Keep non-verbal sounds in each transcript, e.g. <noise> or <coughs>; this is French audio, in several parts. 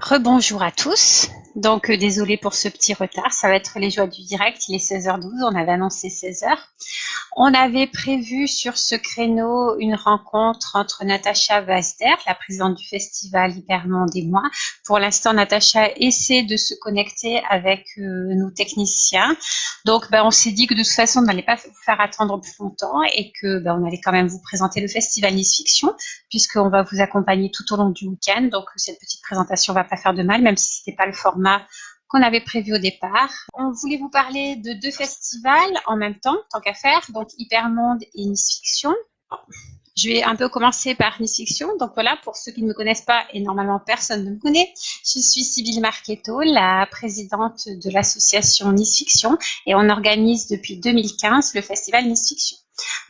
Rebonjour à tous. Donc, euh, désolé pour ce petit retard. Ça va être les joies du direct. Il est 16h12. On avait annoncé 16h. On avait prévu sur ce créneau une rencontre entre Natacha Vasder, la présidente du festival Hypermonde et moi. Pour l'instant, Natacha essaie de se connecter avec euh, nos techniciens. Donc, ben, on s'est dit que de toute façon, on n'allait pas vous faire attendre plus longtemps et que ben, on allait quand même vous présenter le festival Nice Fiction, puisqu'on va vous accompagner tout au long du week-end. Donc, cette petite présentation va pas faire de mal, même si c'était pas le format qu'on avait prévu au départ. On voulait vous parler de deux festivals en même temps, tant qu'à faire, donc Hypermonde et Nice Fiction. Je vais un peu commencer par Nice Fiction. Donc voilà, pour ceux qui ne me connaissent pas, et normalement personne ne me connaît, je suis Sybille Marchetto, la présidente de l'association Nice Fiction, et on organise depuis 2015 le festival Nice Fiction.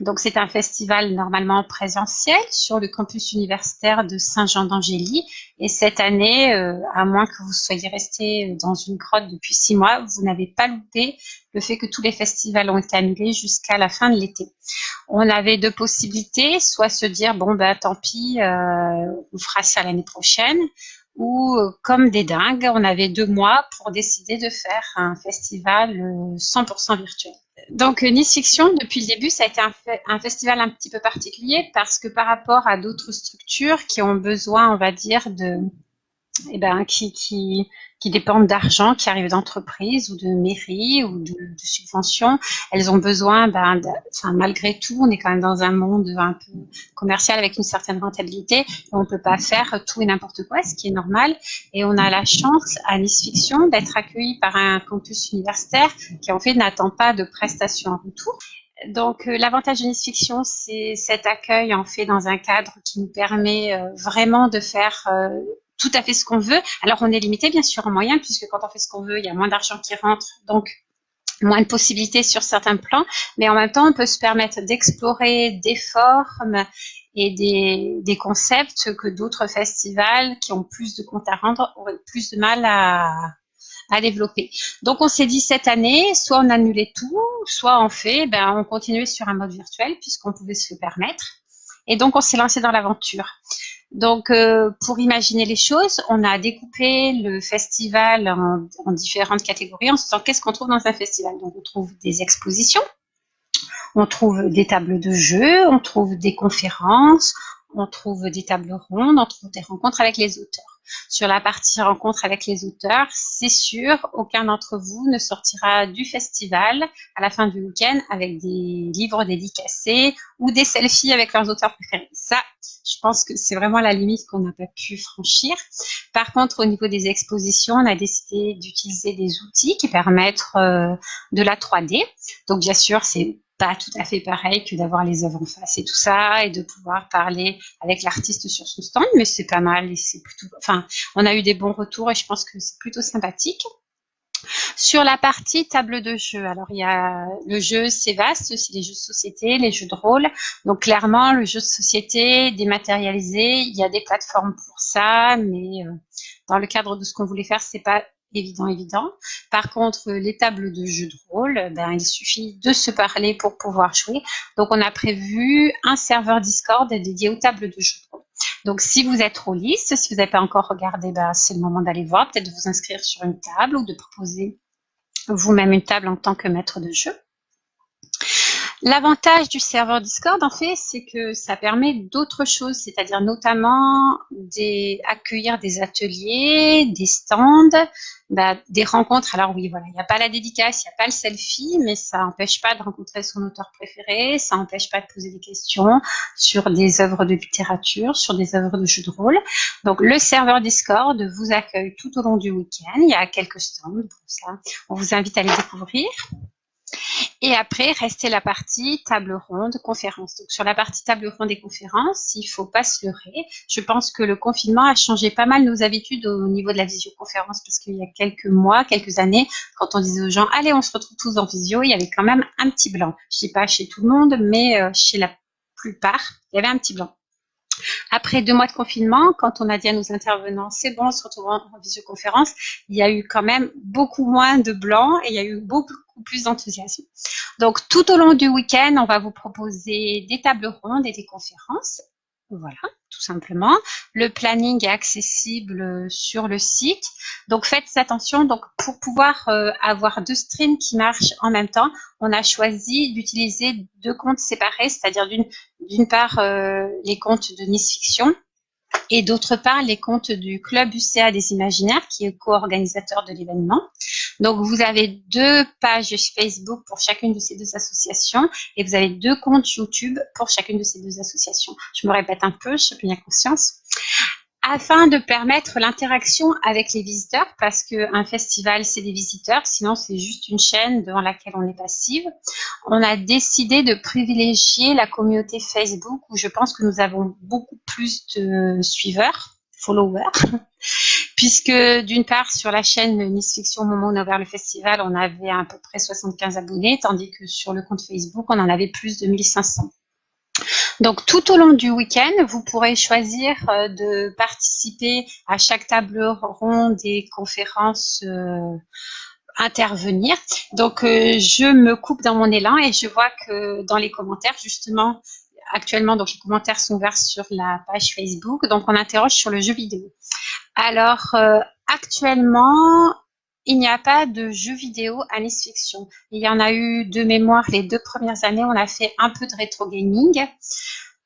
Donc, c'est un festival normalement présentiel sur le campus universitaire de Saint-Jean d'Angély. Et cette année, euh, à moins que vous soyez resté dans une grotte depuis six mois, vous n'avez pas loupé le fait que tous les festivals ont été annulés jusqu'à la fin de l'été. On avait deux possibilités, soit se dire, bon, ben, tant pis, euh, on fera ça l'année prochaine, ou euh, comme des dingues, on avait deux mois pour décider de faire un festival 100% virtuel. Donc Nice Fiction, depuis le début, ça a été un, festival un petit peu particulier parce que par rapport à d'autres structures qui ont besoin, on va dire, de, eh ben, qui, qui, qui dépendent d'argent qui arrive d'entreprises ou de mairies ou de, subventions. Elles ont besoin, ben, enfin, malgré tout, on est quand même dans un monde un peu commercial avec une certaine rentabilité. On ne peut pas faire tout et n'importe quoi, ce qui est normal. Et on a la chance à Nice Fiction d'être accueilli par un campus universitaire qui en fait n'attend pas de prestations en retour. Donc euh, l'avantage de Nice Fiction, c'est cet accueil en fait dans un cadre qui nous permet euh, vraiment de faire euh, tout à fait ce qu'on veut. Alors, on est limité, bien sûr, en moyens, puisque quand on fait ce qu'on veut, il y a moins d'argent qui rentre, donc moins de possibilités sur certains plans, mais en même temps, on peut se permettre d'explorer des formes et des, concepts que d'autres festivals qui ont plus de comptes à rendre auraient plus de mal à, à développer. Donc, on s'est dit cette année, soit on annulait tout, soit on fait, ben, on continuait sur un mode virtuel puisqu'on pouvait se le permettre. Et donc, on s'est lancé dans l'aventure. Donc, euh, pour imaginer les choses, on a découpé le festival en, différentes catégories en se disant qu'est-ce qu'on trouve dans un festival? Donc, on trouve des expositions, on trouve des tables de jeu, on trouve des conférences, on trouve des tables rondes, on trouve des rencontres avec les auteurs. Sur la partie rencontre avec les auteurs, c'est sûr, aucun d'entre vous ne sortira du festival à la fin du week-end avec des livres dédicacés ou des selfies avec leurs auteurs préférés. Ça, je pense que c'est vraiment la limite qu'on n'a pas pu franchir. Par contre, au niveau des expositions, on a décidé d'utiliser des outils qui permettent euh, de la 3D. Donc, bien sûr, c'est pas tout à fait pareil que d'avoir les œuvres en face et tout ça et de pouvoir parler avec l'artiste sur son stand, mais c'est pas mal et c'est plutôt, enfin, on a eu des bons retours et je pense que c'est plutôt sympathique. Sur la partie table de jeu, alors il y a le jeu, c'est vaste, c'est les jeux de société, les jeux de rôle. Donc clairement, le jeu de société dématérialisé, il y a des plateformes pour ça, mais euh, dans le cadre de ce qu'on voulait faire, c'est pas évident, évident. Par contre, les tables de jeu de rôle, ben, il suffit de se parler pour pouvoir jouer. Donc, on a prévu un serveur Discord dédié aux tables de jeu de rôle. Donc, si vous êtes rôliste, si vous n'avez pas encore regardé, ben, c'est le moment d'aller voir, peut-être de vous inscrire sur une table ou de proposer vous-même une table en tant que maître de jeu. L'avantage du serveur Discord, en fait, c'est que ça permet d'autres choses, c'est-à-dire notamment d'accueillir des ateliers, des stands, bah, des rencontres. Alors oui, voilà, il n'y a pas la dédicace, il n'y a pas le selfie, mais ça n'empêche pas de rencontrer son auteur préféré, ça n'empêche pas de poser des questions sur des œuvres de littérature, sur des œuvres de jeux de rôle. Donc le serveur Discord vous accueille tout au long du week-end. Il y a quelques stands pour ça. On vous invite à les découvrir. Et après, restait la partie table ronde, conférence. Donc, sur la partie table ronde et conférence, il faut pas se leurrer. Je pense que le confinement a changé pas mal nos habitudes au niveau de la visioconférence parce qu'il y a quelques mois, quelques années, quand on disait aux gens, allez, on se retrouve tous en visio, il y avait quand même un petit blanc. Je dis pas chez tout le monde, mais euh, chez la plupart, il y avait un petit blanc. Après deux mois de confinement, quand on a dit à nos intervenants, c'est bon, on se retrouve en, visioconférence, il y a eu quand même beaucoup moins de blancs et il y a eu beaucoup plus d'enthousiasme. Donc, tout au long du week-end, on va vous proposer des tables rondes et des conférences Voilà, tout simplement. Le planning est accessible euh, sur le site. Donc faites attention. Donc pour pouvoir euh, avoir deux streams qui marchent en même temps, on a choisi d'utiliser deux comptes séparés, c'est-à-dire d'une part euh, les comptes de Nice Fiction et d'autre part les comptes du Club UCA des Imaginaires qui est co-organisateur de l'événement. Donc vous avez deux pages Facebook pour chacune de ces deux associations et vous avez deux comptes YouTube pour chacune de ces deux associations. Je me répète un peu, je bien conscience afin de permettre l'interaction avec les visiteurs, parce qu'un festival, c'est des visiteurs, sinon c'est juste une chaîne devant laquelle on est passive. On a décidé de privilégier la communauté Facebook, où je pense que nous avons beaucoup plus de suiveurs, followers, <laughs> puisque d'une part, sur la chaîne Nice Fiction, au moment où on a ouvert le festival, on avait à peu près 75 abonnés, tandis que sur le compte Facebook, on en avait plus de 1500. Donc tout au long du week-end, vous pourrez choisir euh, de participer à chaque table ronde et conférence euh, intervenir. Donc euh, je me coupe dans mon élan et je vois que dans les commentaires, justement, actuellement, donc les commentaires sont ouverts sur la page Facebook. Donc on interroge sur le jeu vidéo. Alors actuellement, il n'y a pas de jeux vidéo à Nice Fiction. Il y en a eu de mémoire les deux premières années. On a fait un peu de rétro gaming.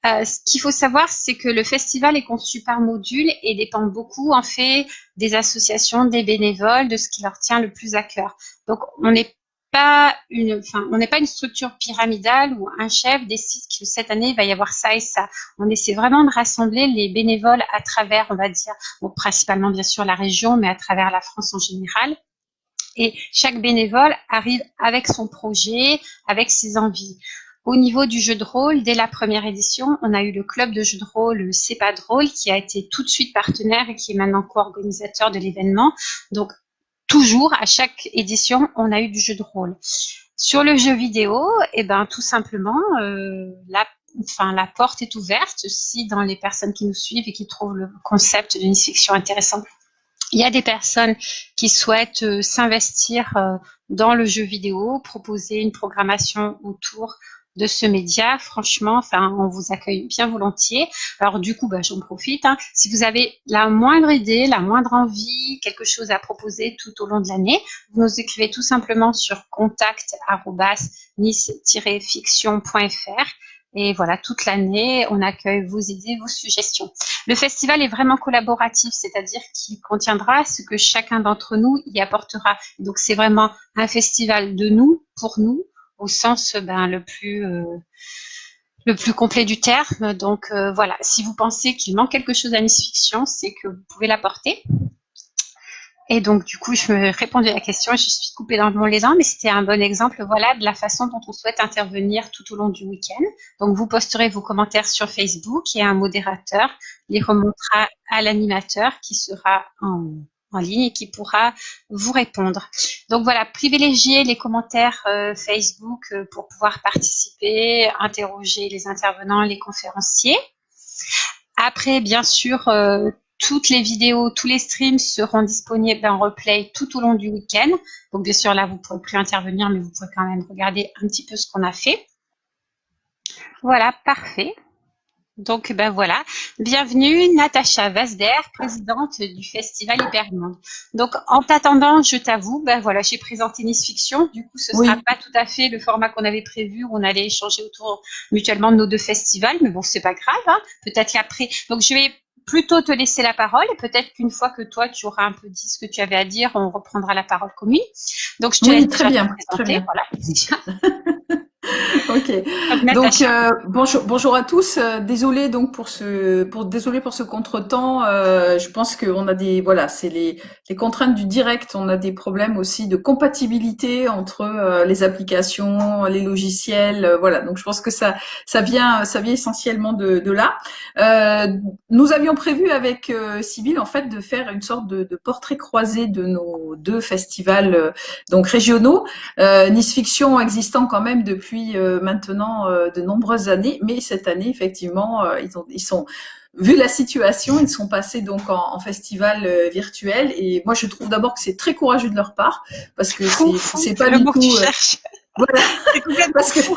Euh, ce qu'il faut savoir, c'est que le festival est conçu par module et dépend beaucoup, en fait, des associations, des bénévoles, de ce qui leur tient le plus à cœur. Donc, on n'est pas une, enfin, on n'est pas une structure pyramidale où un chef décide que cette année il va y avoir ça et ça. On essaie vraiment de rassembler les bénévoles à travers, on va dire, principalement bien sûr la région, mais à travers la France en général. Et chaque bénévole arrive avec son projet, avec ses envies. Au niveau du jeu de rôle, dès la première édition, on a eu le club de jeu de rôle C'est pas qui a été tout de suite partenaire et qui est maintenant co-organisateur de l'événement. Donc toujours à chaque édition, on a eu du jeu de rôle. Sur le jeu vidéo, eh ben tout simplement euh, la Enfin, la porte est ouverte si dans les personnes qui nous suivent et qui trouvent le concept d'une fiction intéressant, il y a des personnes qui souhaitent euh, s'investir euh, dans le jeu vidéo, proposer une programmation autour de ce média, franchement, enfin, on vous accueille bien volontiers. Alors du coup, bah, j'en profite. Hein. Si vous avez la moindre idée, la moindre envie, quelque chose à proposer tout au long de l'année, vous nous écrivez tout simplement sur contact nice-fiction.fr et voilà, toute l'année, on accueille vos idées, vos suggestions. Le festival est vraiment collaboratif, c'est-à-dire qu'il contiendra ce que chacun d'entre nous y apportera. Donc, c'est vraiment un festival de nous, pour nous, au sens ben, le plus... Euh, le plus complet du terme. Donc euh, voilà, si vous pensez qu'il manque quelque chose à Miss Fiction, c'est que vous pouvez l'apporter. Et donc, du coup, je me répondais à la question je suis coupée dans le les dents, mais c'était un bon exemple, voilà, de la façon dont on souhaite intervenir tout au long du week-end. Donc, vous posterez vos commentaires sur Facebook et un modérateur les remontera à l'animateur qui sera en, ligne et qui pourra vous répondre. Donc voilà, privilégiez les commentaires euh, Facebook euh, pour pouvoir participer, interroger les intervenants, les conférenciers. Après, bien sûr, euh, toutes les vidéos, tous les streams seront disponibles en replay tout au long du week-end. Donc, bien sûr, là, vous ne pourrez plus intervenir, mais vous pouvez quand même regarder un petit peu ce qu'on a fait. Voilà, parfait. Donc, ben voilà. Bienvenue, Natacha Vasder, présidente du Festival Hypermonde. Donc, en t'attendant, je t'avoue, ben voilà, j'ai présenté Nice Fiction. Du coup, ce ne sera pas tout à fait le format qu'on avait prévu où on allait échanger autour mutuellement de nos deux festivals. Mais bon, c'est pas grave. Hein. Peut-être qu'après. Donc, je vais plutôt te laisser la parole et peut-être qu'une fois que toi tu auras un peu dit ce que tu avais à dire, on reprendra la parole commune. Donc je te laisse très bien, très bien. Voilà. <laughs> <laughs> ok. Donc euh, bonjour, bonjour à tous. Euh, désolé donc pour ce, pour désolé pour ce contretemps. Euh, je pense qu'on a des, voilà, c'est les, les contraintes du direct. On a des problèmes aussi de compatibilité entre euh, les applications, les logiciels. Voilà. Donc je pense que ça, ça vient, ça vient essentiellement de, de là. nous avions prévu avec Sybille en fait de faire une sorte de, de portrait croisé de nos deux festivals donc régionaux. nice Fiction existant quand même depuis maintenant euh, de nombreuses années, mais cette année, effectivement, euh, ils, ont, ils sont vu la situation, ils sont passés donc en, festival euh, virtuel. Et moi je trouve d'abord que c'est très courageux de leur part parce que c'est pas du tout. voilà, <laughs> parce que <laughs>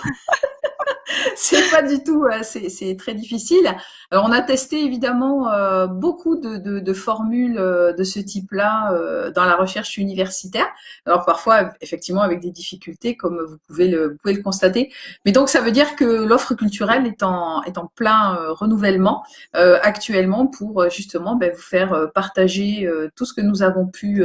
<laughs> c'est pas du tout, c'est très difficile. Alors on a testé évidemment euh, beaucoup de, formules euh, de ce type-là euh, dans la recherche universitaire. Alors parfois effectivement avec des difficultés comme vous pouvez le, constater. Mais donc ça veut dire que l'offre culturelle est en, est en plein renouvellement actuellement pour justement ben, vous faire partager tout ce que nous avons pu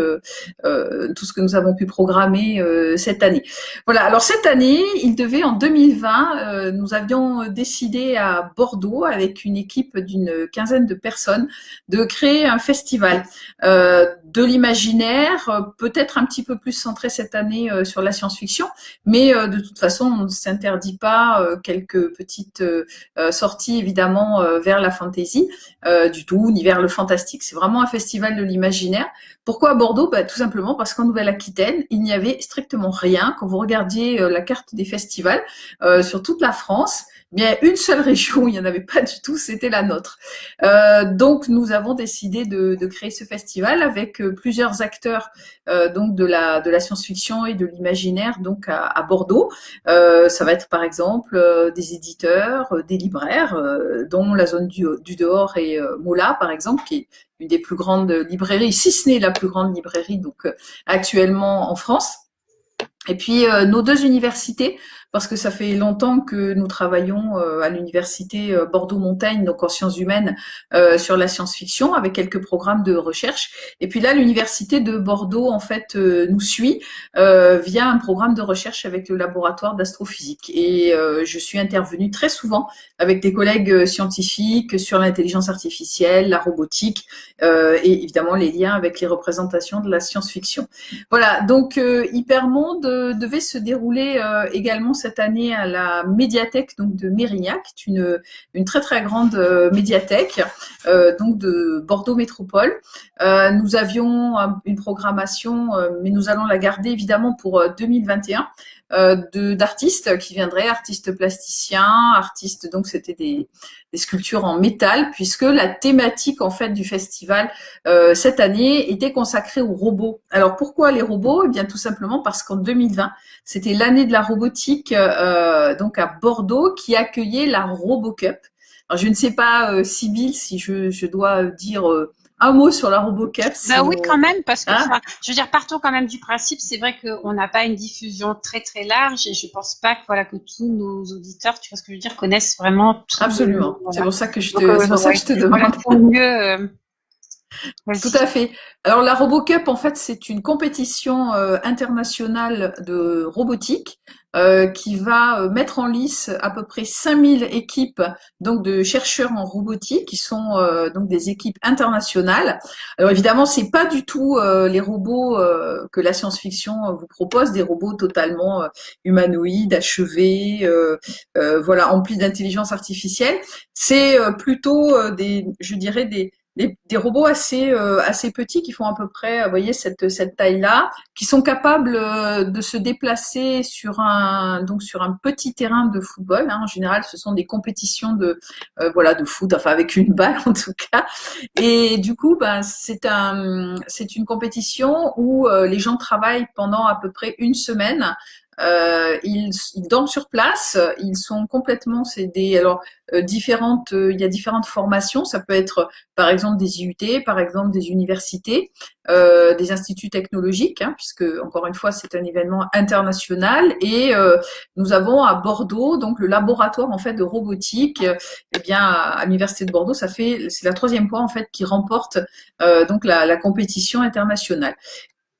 tout ce que nous avons pu programmer cette année. Voilà. Alors cette année, il devait en 2020, nous avions décidé à Bordeaux avec une équipe d'une quinzaine de personnes de créer un festival euh, de l'imaginaire, euh, peut-être un petit peu plus centré cette année euh, sur la science-fiction, mais de toute façon, on ne s'interdit pas quelques petites sorties évidemment vers la fantasy, du tout, ni vers le fantastique. C'est vraiment un festival de l'imaginaire. Pourquoi à Bordeaux? Bah, Tout simplement parce qu'en Nouvelle-Aquitaine, il n'y avait strictement rien. Quand vous regardiez la carte des festivals sur toute la France, bien une seule région où il n'y en avait pas du tout, c'était la nôtre. Euh, donc nous avons décidé de, créer ce festival avec euh, plusieurs acteurs euh, donc de la de la science-fiction et de l'imaginaire donc à, Bordeaux. Ça va être par exemple des éditeurs, des libraires, dont la zone du, du dehors et Moula par exemple qui est une des plus grandes librairies, si ce n'est la plus grande librairie donc actuellement en France. Et puis nos deux universités parce que ça fait longtemps que nous travaillons euh, à l'université euh, Bordeaux-Montaigne, donc en sciences humaines, euh, sur la science-fiction, avec quelques programmes de recherche. Et puis là, l'université de Bordeaux, en fait, nous suit via un programme de recherche avec le laboratoire d'astrophysique. Et je suis intervenue très souvent avec des collègues scientifiques sur l'intelligence artificielle, la robotique, et évidemment les liens avec les représentations de la science-fiction. Voilà, donc Hypermonde devait se dérouler également cette année à la médiathèque de Mérignac, une, une très très grande euh, médiathèque euh, donc de Bordeaux Métropole. Euh, nous avions une programmation, mais nous allons la garder évidemment pour 2021 euh, d'artistes qui viendraient, artistes plasticiens, artistes, donc c'était des, des, sculptures en métal, puisque la thématique en fait du festival euh, cette année était consacrée aux robots. Alors pourquoi les robots? Eh bien tout simplement parce qu'en 2020, c'était l'année de la robotique euh, donc à Bordeaux qui accueillait la RoboCup. Alors je ne sais pas, euh, Sybille, si je, je dois dire un mot sur la RoboCup. Bah oui, quand même, parce que, hein je veux dire, partons quand même du principe, c'est vrai qu'on n'a pas une diffusion très très large et je pense pas que voilà que tous nos auditeurs, tu vois ce que je veux dire, connaissent vraiment tout. Absolument. C'est pour ça que je te, euh, pour ça que je te demande. mieux. Euh, tout à fait. Alors la RoboCup, en fait, c'est une compétition euh, internationale de robotique euh, qui va euh, mettre en lice à peu près 5000 équipes donc de chercheurs en robotique qui sont donc des équipes internationales. Alors évidemment, c'est pas du tout les robots que la science-fiction vous propose, des robots totalement humanoïdes, achevés, voilà, emplis d'intelligence artificielle. C'est plutôt des, je dirais des des, robots assez euh, assez petits qui font à peu près, vous voyez cette cette taille-là, qui sont capables euh, de se déplacer sur un donc sur un petit terrain de football. Hein. En général, ce sont des compétitions de euh, voilà de foot, enfin avec une balle <laughs> en tout cas. Et du coup, ben c'est un c'est une compétition où les gens travaillent pendant à peu près une semaine euh, ils, ils, dorment sur place, ils sont complètement, des, alors euh, différentes, euh, il y a différentes formations. Ça peut être par exemple des IUT, par exemple des universités, euh, des instituts technologiques, hein, puisque encore une fois c'est un événement international. Et nous avons à Bordeaux donc le laboratoire en fait de robotique. Eh bien à, l'université de Bordeaux, ça fait c'est la troisième fois en fait qui remporte donc la, la compétition internationale.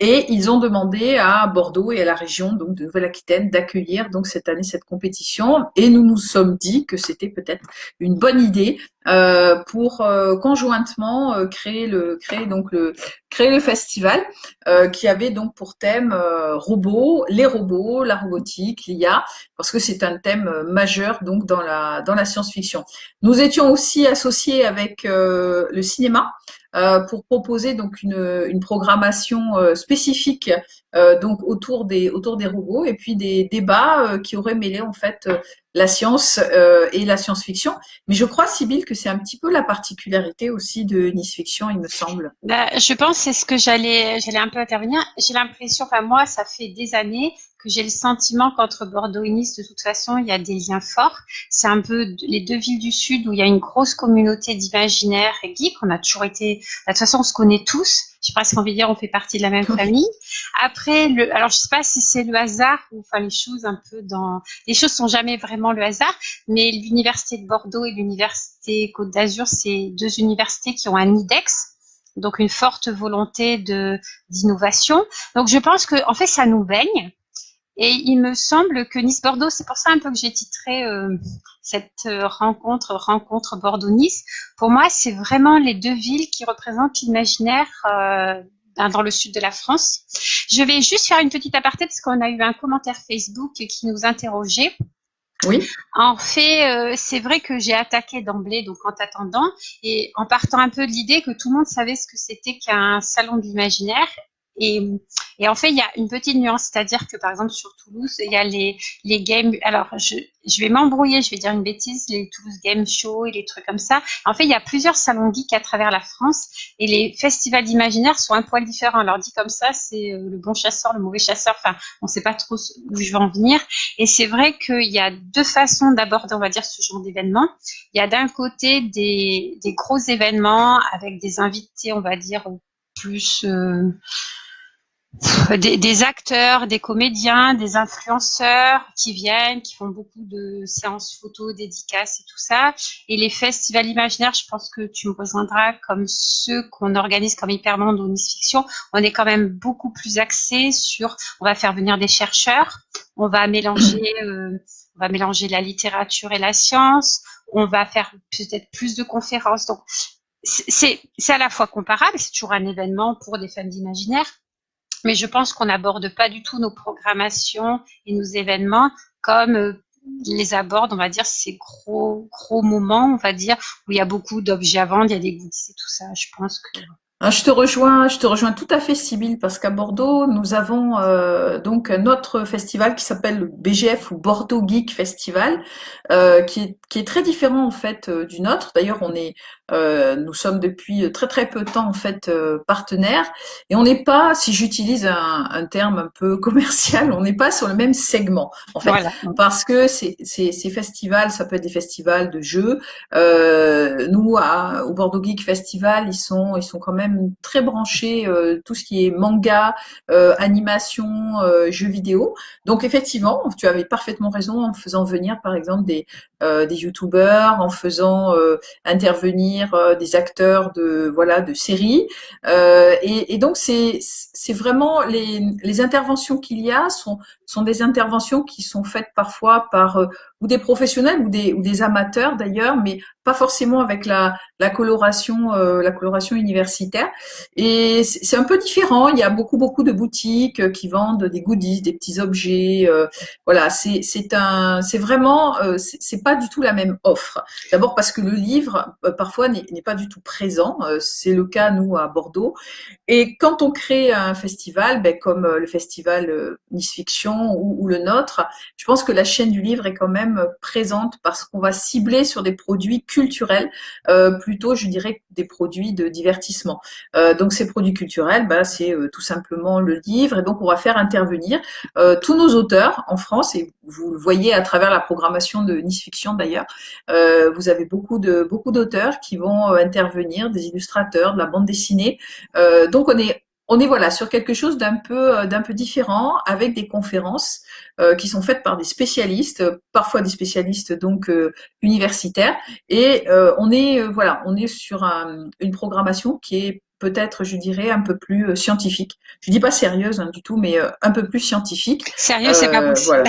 Et ils ont demandé à Bordeaux et à la région donc de Nouvelle-Aquitaine d'accueillir donc cette année cette compétition. Et nous nous sommes dit que c'était peut-être une bonne idée euh, pour euh, conjointement euh, créer le créer donc le créer le festival euh, qui avait donc pour thème robots, les robots, la robotique, l'IA, parce que c'est un thème majeur donc dans la dans la science-fiction. Nous étions aussi associés avec le cinéma. Euh, pour proposer donc une, une programmation euh, spécifique euh, donc autour des autour des robots et puis des débats qui auraient mêlé en fait la science et la science-fiction. Mais je crois, Sybille, que c'est un petit peu la particularité aussi de Nice Fiction, il me semble. Bah, je pense c'est ce que j'allais j'allais un peu intervenir. J'ai l'impression, enfin moi, ça fait des années que j'ai le sentiment qu'entre Bordeaux et Nice, de toute façon, il y a des liens forts. C'est un peu les deux villes du Sud où il y a une grosse communauté d'imaginaires et geeks. On a toujours été, de toute façon, on se connaît tous. J'ai presque envie de dire, on fait partie de la même famille. Après, le, alors je sais pas si c'est le hasard ou enfin les choses un peu dans, les choses sont jamais vraiment le hasard, mais l'université de Bordeaux et l'université Côte d'Azur, c'est deux universités qui ont un IDEX donc une forte volonté de d'innovation. Donc je pense que en fait ça nous baigne. Et il me semble que Nice-Bordeaux, c'est pour ça un peu que j'ai titré euh, cette euh, rencontre, rencontre Bordeaux-Nice. Pour moi, c'est vraiment les deux villes qui représentent l'imaginaire euh, dans le sud de la France. Je vais juste faire une petite aparté parce qu'on a eu un commentaire Facebook qui nous interrogeait oui. En fait, euh, c'est vrai que j'ai attaqué d'emblée, donc en t'attendant, et en partant un peu de l'idée que tout le monde savait ce que c'était qu'un salon de l'imaginaire et, en fait, il y a une petite nuance, c'est-à-dire que par exemple sur Toulouse, il y a les, les games. Alors, je, je vais m'embrouiller, je vais dire une bêtise, les Toulouse Game Show et les trucs comme ça. En fait, il y a plusieurs salons geeks à travers la France et les festivals d'imaginaire sont un poil différents. Alors dit comme ça, c'est euh, le bon chasseur, le mauvais chasseur. Enfin, on ne sait pas trop où je vais en venir. Et c'est vrai qu'il y a deux façons d'aborder, on va dire, ce genre d'événement. Il y a d'un côté des, des gros événements avec des invités, on va dire, plus euh, des, acteurs, des comédiens, des influenceurs qui viennent, qui font beaucoup de séances photos, dédicaces et tout ça. Et les festivals imaginaires, je pense que tu me rejoindras comme ceux qu'on organise comme Hypermonde ou Nice Fiction. On est quand même beaucoup plus axé sur, on va faire venir des chercheurs, on va mélanger, <coughs> euh, on va mélanger la littérature et la science, on va faire peut-être plus de conférences. Donc c'est à la fois comparable, c'est toujours un événement pour des femmes d'imaginaire, mais je pense qu'on n'aborde pas du tout nos programmations et nos événements comme euh, les aborde, on va dire, ces gros, gros moments, on va dire, où il y a beaucoup d'objets à vendre, il y a des goodies et tout ça. Je pense que ah, je te rejoins, je te rejoins tout à fait, Sybille, parce qu'à Bordeaux, nous avons euh, donc notre festival qui s'appelle le BGF ou Bordeaux Geek Festival, euh, qui, est, qui est très différent en fait euh, du nôtre. D'ailleurs, on est, euh, nous sommes depuis très très peu de temps en fait euh, partenaires, et on n'est pas, si j'utilise un, un, terme un peu <laughs> commercial, on n'est pas sur le même segment en fait, parce que ces, ces, ces, festivals, ça peut être des festivals de jeux. nous, à, au Bordeaux Geek Festival, ils sont, ils sont quand même très branché euh, tout ce qui est manga, euh, animation, euh, jeux vidéo. Donc effectivement, tu avais parfaitement raison en faisant venir par exemple des des youtubeurs, en faisant intervenir des acteurs de voilà de séries. Et, donc c'est vraiment les interventions qu'il y a sont des interventions qui sont faites parfois par ou des professionnels ou des, ou des amateurs d'ailleurs, mais pas forcément avec la, la coloration, euh, la coloration universitaire. Et c'est un peu différent. Il y a beaucoup beaucoup de boutiques euh, qui vendent des goodies, des petits objets. Euh, voilà, c'est c'est un, c'est vraiment, c'est pas du tout la même offre. D'abord parce que le livre parfois n'est pas du tout présent. c'est le cas nous à Bordeaux. Et quand on crée un festival, ben, comme le festival Nice Fiction ou, ou le nôtre, je pense que la chaîne du livre est quand même présente parce qu'on va cibler sur des produits culturels euh, plutôt, je dirais, des produits de divertissement. Euh, donc ces produits culturels, bah, c'est euh, tout simplement le livre et donc on va faire intervenir tous nos auteurs en France et vous le voyez à travers la programmation de Nice Fiction d'ailleurs. vous avez beaucoup de beaucoup d'auteurs qui vont intervenir, des illustrateurs, de la bande dessinée. donc on est on est voilà sur quelque chose d'un peu d'un peu différent avec des conférences euh, qui sont faites par des spécialistes, parfois des spécialistes donc euh, universitaires, et euh, on est voilà, on est sur une programmation qui est peut-être, je dirais, un peu plus scientifique. Je dis pas sérieuse hein, du tout, mais un peu plus scientifique. Sérieux, c'est pas possible.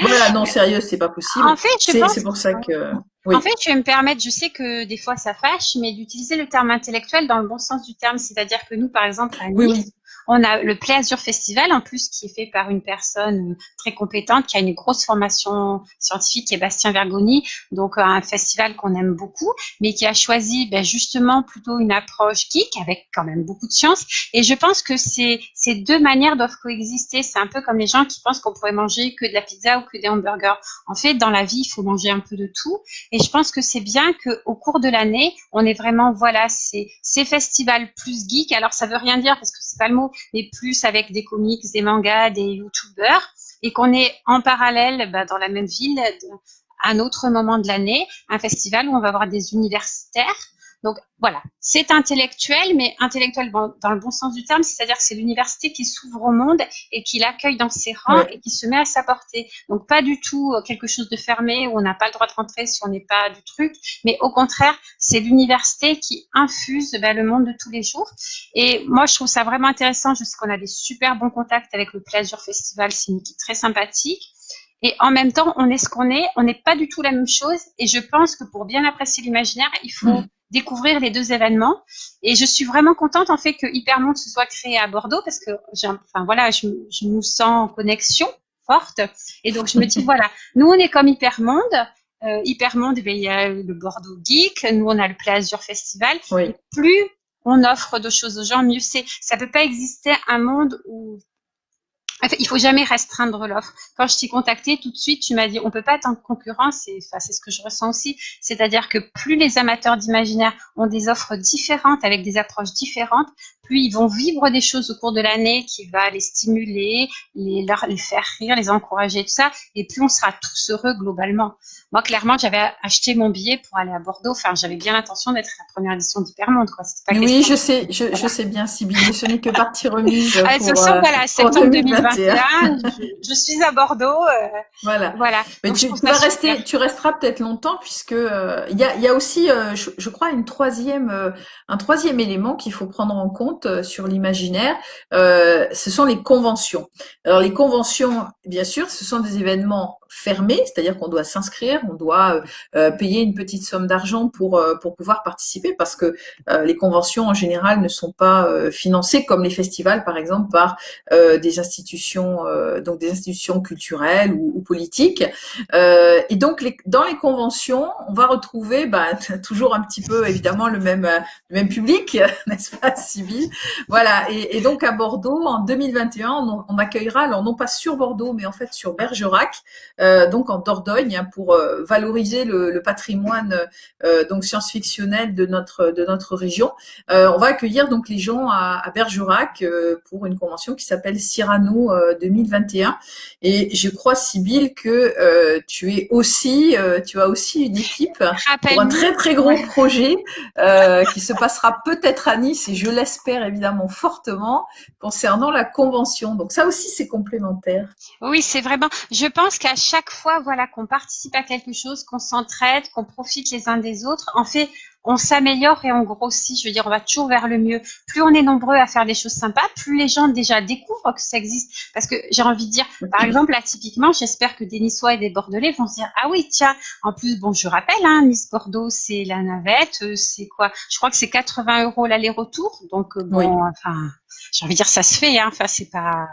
Voilà, <laughs> non, sérieux, c'est pas possible. En fait, je pense. C'est pour ça que. En fait, je vais me permettre, je sais que des fois ça fâche, mais d'utiliser le terme intellectuel dans le bon sens du terme, c'est-à-dire que nous, par exemple, à Nice, on a le Play Festival, en plus, qui est fait par une personne très compétente, qui a une grosse formation scientifique, qui est Bastien Vergoni, donc un festival qu'on aime beaucoup, mais qui a choisi ben, justement plutôt une approche geek, avec quand même beaucoup de science. Et je pense que ces, deux manières doivent coexister. C'est un peu comme les gens qui pensent qu'on pourrait manger que de la pizza ou que des hamburgers. En fait, dans la vie, il faut manger un peu de tout. Et je pense que c'est bien qu'au cours de l'année, on est vraiment, voilà, ces, ces festivals plus geek. Alors, ça veut rien dire parce que c'est pas le mot, mais plus avec des comics, des mangas, des youtubeurs. et qu'on est en parallèle bah, dans la même ville un autre moment de l'année, un festival où on va avoir des universitaires donc voilà, c'est intellectuel, mais intellectuel dans le bon sens du terme, c'est-à-dire que c'est l'université qui s'ouvre au monde et qui l'accueille dans ses rangs et qui se met à sa portée. Donc pas du tout euh, quelque chose de fermé où on n'a pas le droit de rentrer si on n'est pas du truc, mais au contraire, c'est l'université qui infuse ben, le monde de tous les jours. Et moi, je trouve ça vraiment intéressant. Je sais qu'on a des super bons contacts avec le Pleasure Festival, c'est une équipe très sympathique. Et en même temps, on est ce qu'on est, on n'est pas du tout la même chose. Et je pense que pour bien apprécier l'imaginaire, il faut mm découvrir les deux événements. Et je suis vraiment contente en fait que Hypermonde se soit créé à Bordeaux parce que, enfin voilà, je, je nous sens en connexion forte. Et donc je me dis <laughs> voilà, nous on est comme Hypermonde. Euh, Hypermonde, eh il y a le Bordeaux Geek, nous on a le Play Azur Festival. Plus on offre de choses aux gens, mieux c'est. Ça peut pas exister un monde où il faut jamais restreindre l'offre. Quand je t'ai contacté, tout de suite, tu m'as dit, on peut pas être en concurrence. Et c'est ce que je ressens aussi. C'est-à-dire que plus les amateurs d'imaginaire ont des offres différentes, avec des approches différentes, plus ils vont vivre des choses au cours de l'année qui va les stimuler, les, leur, les faire rire, les encourager, tout ça. Et plus on sera tous heureux globalement. Moi, clairement, j'avais acheté mon billet pour aller à Bordeaux. Enfin, j'avais bien l'intention d'être la première édition d'Hypermonde. Quoi. Pas oui, je sais, je, je, sais bien, Sybille. Ce n'est que partie remise. Ah, pour, euh, voilà, septembre 2021. je, suis à Bordeaux. Euh, voilà. voilà. Mais tu, tu vas rester, tu resteras peut-être longtemps puisque euh, il y, a, y, a, aussi, je, je, crois, une troisième, un troisième élément qu'il faut prendre en compte euh, sur l'imaginaire. ce sont les conventions. Alors les conventions, bien sûr, ce sont des événements fermés, c'est-à-dire qu'on doit s'inscrire, on doit payer une petite somme d'argent pour pour pouvoir participer parce que les conventions en général ne sont pas financées comme les festivals, par exemple, par des institutions, donc des institutions culturelles ou, ou politiques. et donc les, dans les conventions, on va retrouver bah, <laughs> toujours un petit peu évidemment le même le même public, <laughs> n'est-ce pas, Sybille Voilà. Et, et, donc à Bordeaux, en 2021, on, on, accueillera, alors non pas sur Bordeaux, mais en fait sur Bergerac, euh, donc en Dordogne, hein, pour euh, valoriser le, le patrimoine euh, donc science-fictionnel de notre de notre région. Euh, on va accueillir donc les gens à, à Bergerac euh, pour une convention qui s'appelle Cyrano 2021. Et je crois, Sybille, que tu es aussi, tu as aussi une équipe pour un très très gros projet qui se passera peut-être à Nice et je l'espère évidemment fortement concernant la convention. Donc ça aussi c'est complémentaire. Oui, c'est vraiment. Je pense qu'à chaque fois, voilà, qu'on participe à quelque chose, qu'on s'entraide, qu'on profite les uns des autres, en fait, on s'améliore et on grossit. Je veux dire, on va toujours vers le mieux. Plus on est nombreux à faire des choses sympas, plus les gens déjà découvrent que ça existe. Parce que j'ai envie de dire, par exemple, là, typiquement, j'espère que des Niçois et des Bordelais vont se dire, ah oui, tiens, en plus, bon, je rappelle, hein, Nice-Bordeaux, c'est la navette, euh, c'est quoi? Je crois que c'est 80 euros l'aller-retour. Donc, euh, bon, enfin, j'ai envie de dire, ça se fait, hein. Enfin, c'est pas.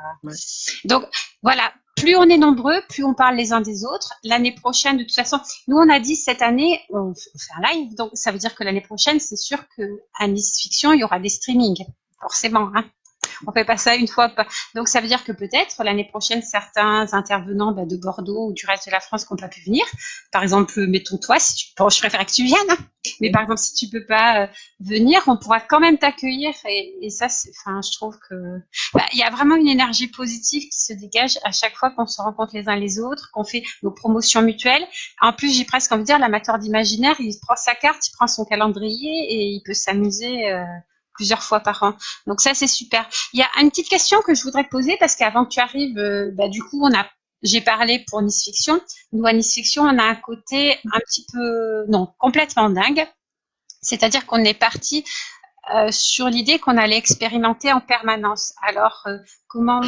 Donc, voilà plus on est nombreux, plus on parle les uns des autres. L'année prochaine, de toute façon, nous on a dit cette année, on fait un live, donc ça veut dire que l'année prochaine, c'est sûr que à Nice Fiction, il y aura des streamings, forcément. Hein on fait pas ça une fois. Donc ça veut dire que peut-être l'année prochaine, certains intervenants bah, de Bordeaux ou du reste de la France qui n'ont pas pu venir, par exemple, mettons toi, si tu, je préfère que tu viennes, hein. mais par exemple, si tu peux pas euh, venir, on pourra quand même t'accueillir. Et, ça, enfin, je trouve que bah, il y a vraiment une énergie positive qui se dégage à chaque fois qu'on se rencontre les uns les autres, qu'on fait nos promotions mutuelles. En plus, j'ai presque envie de dire, l'amateur d'imaginaire, il prend sa carte, il prend son calendrier et il peut s'amuser. Euh, plusieurs fois par an. Donc ça, c'est super. Il y a une petite question que je voudrais te poser parce qu'avant que tu arrives, euh, bah, du coup, on a j'ai parlé pour Nice Fiction. Nous, à Nice Fiction, on a un côté un petit peu, non, complètement dingue. C'est-à-dire qu'on est parti euh, sur l'idée qu'on allait expérimenter en permanence. Alors, euh, comment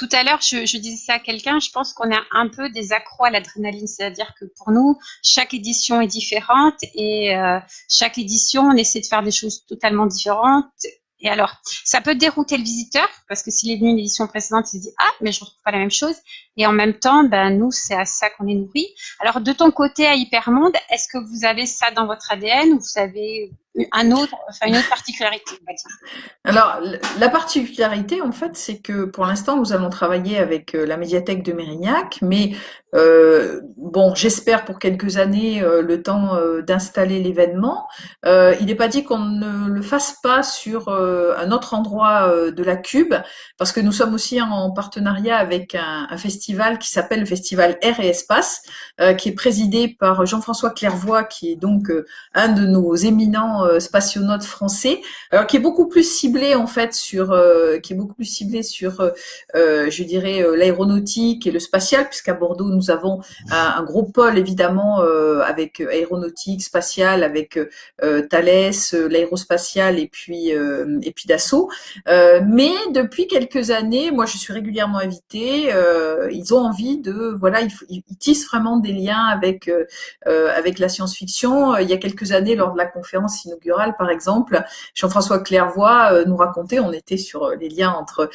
tout à l'heure, je, disais ça à quelqu'un, je pense qu'on a un peu des accros à l'adrénaline, c'est-à-dire que pour nous, chaque édition est différente et euh, chaque édition, on essaie de faire des choses totalement différentes. Et alors, ça peut dérouter le visiteur parce que s'il est venu une édition précédente, il se dit ah mais je retrouve pas la même chose. Et en même temps, ben nous c'est à ça qu'on est nourri. Alors de ton côté à Hypermonde, est-ce que vous avez ça dans votre ADN ou vous avez une autre particularité. Alors, la particularité, en fait, c'est que pour l'instant, nous allons travailler avec euh, la médiathèque de Mérignac, mais euh, bon, j'espère pour quelques années euh, le temps d'installer l'événement. il n'est pas dit qu'on ne le fasse pas sur un autre endroit de la Cube, parce que nous sommes aussi en partenariat avec un, un festival qui s'appelle le festival Air et Espace, qui est présidé par Jean-François Clairvoy, qui est donc un de nos éminents spationautes français, alors qui est beaucoup plus ciblé en fait sur, qui est beaucoup plus ciblé sur, je dirais, l'aéronautique et le spatial, puisqu'à Bordeaux nous avons un, gros pôle évidemment euh, avec aéronautique, spatiale, avec euh, Thales, euh, l'aérospatial et puis et puis Dassault. mais depuis quelques années, moi je suis régulièrement invitée. ils ont envie de voilà, ils, tissent vraiment des liens avec avec la science-fiction. Il y a quelques années, lors de la conférence par exemple, Jean-François Clairvoy nous racontait, on était sur les liens entre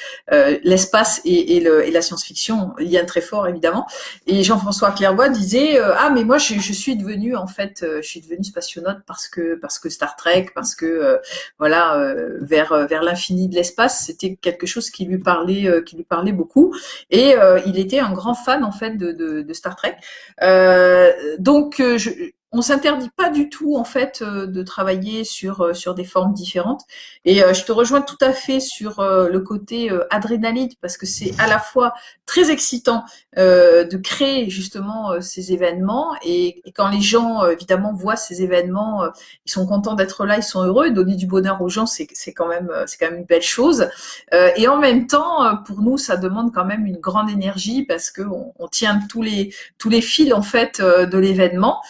l'espace et, et, et la science-fiction, lien très fort évidemment. Et Jean-François Clairvoy disait euh, ah mais moi je, je, suis devenu en fait euh, je suis devenu spationaute parce que parce que Star Trek parce que euh, voilà vers vers l'infini de l'espace c'était quelque chose qui lui parlait qui lui parlait beaucoup et il était un grand fan en fait de, de, de Star Trek donc je, on s'interdit pas du tout en fait euh, de travailler sur euh, sur des formes différentes. Et euh, je te rejoins tout à fait sur le côté adrénaline parce que c'est à la fois très excitant de créer justement ces événements et, quand les gens évidemment voient ces événements, ils sont contents d'être là, ils sont heureux. Donner du bonheur aux gens, c'est c'est quand même c'est quand même une belle chose. et en même temps, pour nous, ça demande quand même une grande énergie parce que on, tient tous les tous les fils en fait de l'événement.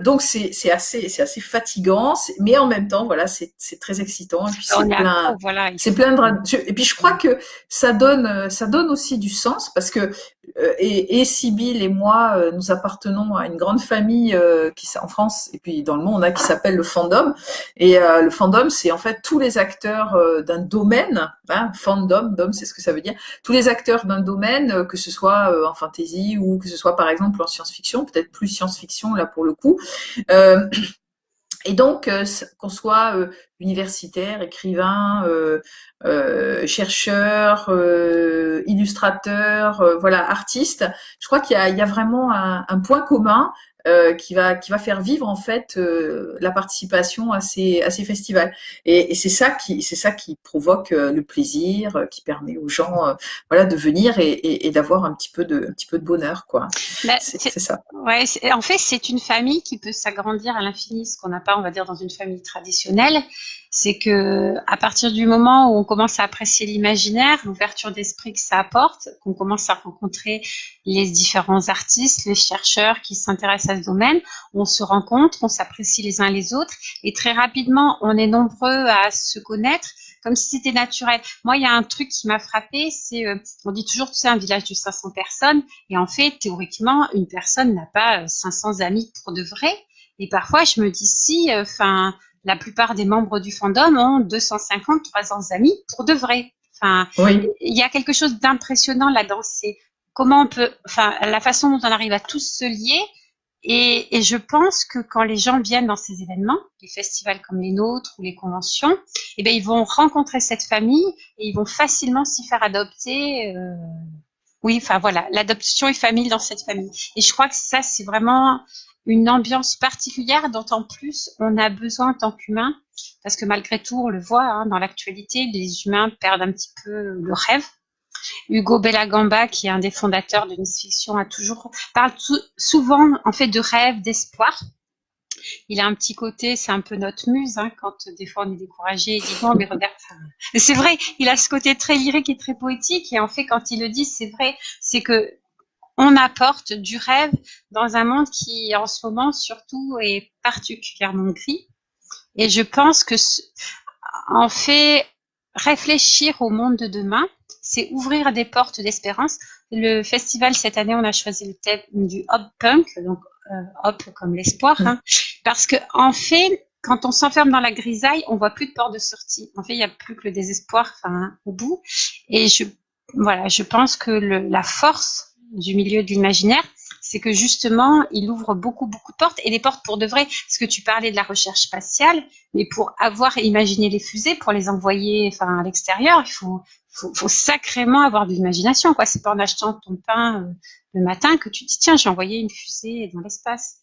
Donc c'est assez c'est assez fatigant, mais en même temps voilà c'est très excitant et puis c'est plein voilà, c'est plein de et puis je crois que ça donne ça donne aussi du sens parce que euh, et, et Sibyl et moi, euh, nous appartenons à une grande famille euh, qui en France et puis dans le monde, on a qui s'appelle le fandom. Et le fandom, c'est en fait tous les acteurs d'un domaine. Hein, fandom, dom, c'est ce que ça veut dire. Tous les acteurs d'un domaine, que ce soit en fantasy ou que ce soit par exemple en science-fiction, peut-être plus science-fiction là pour le coup. <clears throat> Et donc, qu'on soit universitaire, écrivain, euh, euh, chercheur, euh, illustrateur, voilà, artiste, je crois qu'il y, y a, vraiment un, un point commun euh, qui va qui va faire vivre en fait euh, la participation à ces à ces festivals. Et, et c'est ça qui c'est ça qui provoque euh, le plaisir qui permet aux gens voilà de venir et, et, et d'avoir un petit peu de un petit peu de bonheur quoi. Bah, c'est ça. ouais en fait c'est une famille qui peut s'agrandir à l'infini ce qu'on n'a pas on va dire dans une famille traditionnelle c'est que à partir du moment où on commence à apprécier l'imaginaire, l'ouverture d'esprit que ça apporte, qu'on commence à rencontrer les différents artistes, les chercheurs qui s'intéressent à ce domaine, on se rencontre, on s'apprécie les uns les autres, et très rapidement, on est nombreux à se connaître comme si c'était naturel. Moi, il y a un truc qui m'a frappé, c'est, euh, on dit toujours que c'est un village de 500 personnes, et en fait, théoriquement, une personne n'a pas 500 amis pour de vrai. Et parfois, je me dis si, euh, enfin, la plupart des membres du fandom ont 250, 300 amis pour de vrai. Enfin, il y a quelque chose d'impressionnant là-dedans. C'est comment on peut, enfin, la façon dont on arrive à tous se lier. Et, je pense que quand les gens viennent dans ces événements, les festivals comme les nôtres ou les conventions, eh bien, ils vont rencontrer cette famille et ils vont facilement s'y faire adopter. Euh, oui, enfin voilà, l'adoption est famille dans cette famille. Et je crois que ça, c'est vraiment une ambiance particulière dont en plus on a besoin en tant qu'humain, parce que malgré tout, on le voit hein, dans l'actualité, les humains perdent un petit peu le rêve. Hugo Bellagamba, qui est un des fondateurs de Miss Fiction, a toujours parle souvent en fait de rêve, d'espoir. Il a un petit côté, c'est un peu notre muse, hein, quand des fois on est découragé, il dit non mais regarde. C'est vrai, il a ce côté très lyrique et très poétique, et en fait quand il le dit, c'est vrai, c'est que on apporte du rêve dans un monde qui, en ce moment, surtout, est particulièrement gris. Et je pense que, en fait, réfléchir au monde de demain, c'est ouvrir des portes d'espérance. Le festival, cette année, on a choisi le thème du hop punk, donc euh, hop comme l'espoir, hein. parce que en fait, quand on s'enferme dans la grisaille, on voit plus de porte de sortie. En fait, il n'y a plus que le désespoir, au bout. Et je, voilà, je pense que la force du milieu de l'imaginaire, c'est que justement, il ouvre beaucoup, beaucoup de portes et des portes pour de vrai. Parce que tu parlais de la recherche spatiale, mais pour avoir imaginé les fusées, pour les envoyer, enfin, à l'extérieur, il faut, faut, faut, sacrément avoir de l'imagination, quoi. C'est pas en achetant ton pain euh, le matin que tu dis, tiens, j'ai envoyé une fusée dans l'espace.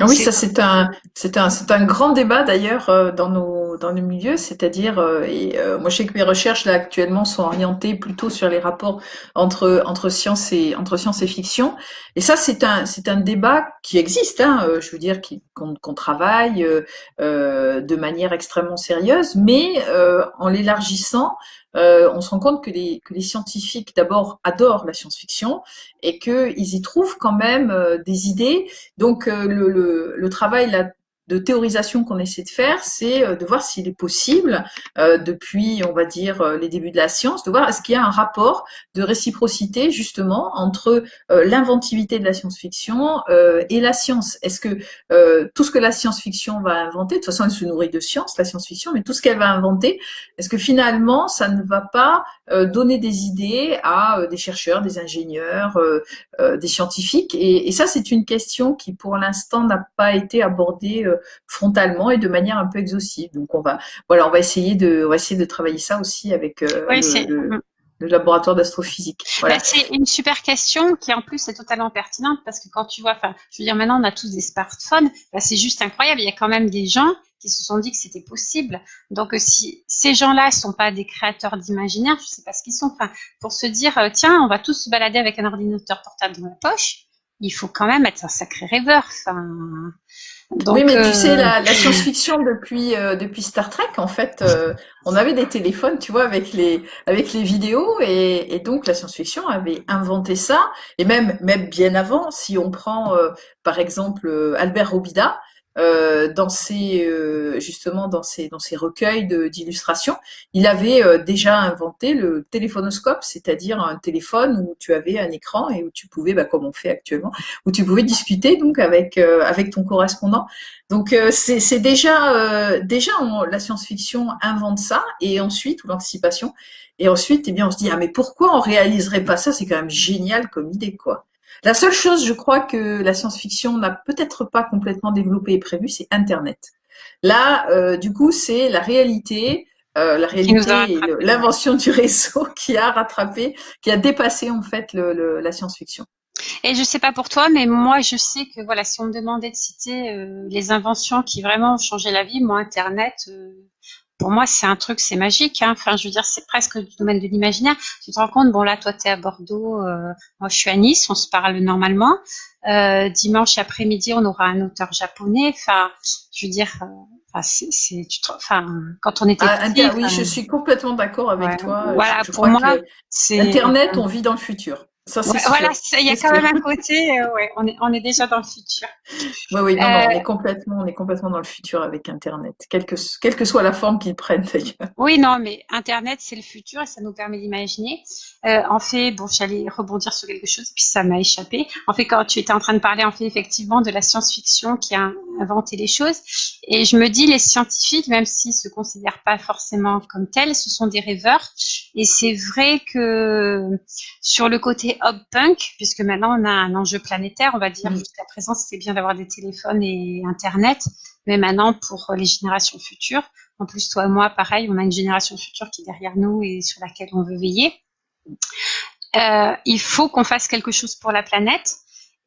Ah oui, ça c'est un c'est un c'est un grand débat d'ailleurs euh, dans nos dans nos milieux, c'est-à-dire euh, et euh, moi je sais que mes recherches là actuellement sont orientées plutôt sur les rapports entre entre science et entre science et fiction et ça c'est un c'est un débat qui existe hein, je veux dire qu'on qu'on travaille de manière extrêmement sérieuse mais en l'élargissant euh, on se rend compte que les, que les scientifiques d'abord adorent la science-fiction et qu'ils y trouvent quand même euh, des idées. Donc euh, le, le, le, travail là, de théorisation qu'on essaie de faire, c'est euh, de voir s'il est possible, euh, depuis, on va dire, euh, les débuts de la science, de voir est-ce qu'il y a un rapport de réciprocité justement entre l'inventivité de la science-fiction et la science. Est-ce que tout ce que la science-fiction va inventer, de toute façon elle se nourrit de science, la science-fiction, mais tout ce qu'elle va inventer, est-ce que finalement ça ne va pas donner des idées à des chercheurs, des ingénieurs, des scientifiques? Et, et ça c'est une question qui pour l'instant n'a pas été abordée frontalement et de manière un peu exhaustive. Donc on va, voilà, on va essayer de, on va essayer de travailler ça aussi avec euh, le, laboratoire d'astrophysique. Voilà. Bah, c'est une super question qui en plus est totalement pertinente parce que quand tu vois, enfin, je veux dire maintenant on a tous des smartphones, bah, c'est juste incroyable. Il y a quand même des gens qui se sont dit que c'était possible. Donc euh, si ces gens-là sont pas des créateurs d'imaginaire, je sais pas ce qu'ils sont. Enfin, pour se dire euh, tiens, on va tous se balader avec un ordinateur portable dans la poche, il faut quand même être un sacré rêveur. Enfin, oui, mais tu sais, la, la euh, <laughs> science-fiction depuis euh, depuis Star Trek, en fait, euh, on avait des téléphones, tu vois, avec les avec les vidéos, et, et donc la science-fiction avait inventé ça, et même même bien avant, si on prend par exemple Albert Robida, euh, dans ses euh, justement dans ses dans ses recueils d'illustrations, il avait euh, déjà inventé le téléphonoscope, c'est-à-dire un téléphone où tu avais un écran et où tu pouvais, bah, comme on fait actuellement, où tu pouvais discuter donc avec avec ton correspondant. Donc c'est déjà déjà la science-fiction invente ça et ensuite ou l'anticipation et ensuite eh bien on se dit ah mais pourquoi on réaliserait pas ça? C'est quand même génial comme idée quoi. La seule chose, je crois, que la science-fiction n'a peut-être pas complètement développée et prévue, c'est Internet. Là, euh, du coup, c'est la réalité, euh, la réalité l'invention du réseau <laughs> qui a rattrapé, qui a dépassé en fait le, la science-fiction. Et je sais pas pour toi, mais moi, je sais que voilà, si on me demandait de citer euh, les inventions qui vraiment ont changé la vie, moi, Internet, pour moi, c'est un truc, c'est magique. Hein. Enfin, je veux dire, c'est presque du domaine de l'imaginaire. Tu te rends compte, bon là, toi, tu es à Bordeaux, euh, moi, je suis à Nice, on se parle normalement. Euh, dimanche après-midi, on aura un auteur japonais. Enfin, je veux dire, euh, enfin, c'est, tu enfin, quand on était ah, petit, oui, je suis complètement d'accord avec toi. Voilà, pour moi, c'est Internet, on vit dans le futur voilà, il y a quand même un côté, euh, ouais, on est, on est déjà dans le futur. Oui, oui, non, on est euh, complètement, on est complètement dans le futur avec Internet, quelle que, quelle que soit la forme qu'il prenne <laughs> d'ailleurs. Oui, non, mais Internet, c'est le futur et ça nous permet d'imaginer. Euh, en fait, bon, j'allais rebondir sur quelque chose, puis ça m'a échappé. En fait, quand tu étais en train de parler, en fait, effectivement, de la science-fiction qui a inventé les choses, et je me dis, les scientifiques, même s'ils se considèrent pas forcément comme tels, ce sont des rêveurs. Et c'est vrai que sur le côté hop punk, puisque maintenant on a un enjeu planétaire, on va dire. Jusqu'à présent, c'était bien d'avoir des téléphones et Internet, mais maintenant pour les générations futures, en plus toi et moi, pareil, on a une génération future qui est derrière nous et sur laquelle on veut veiller. Euh, il faut qu'on fasse quelque chose pour la planète.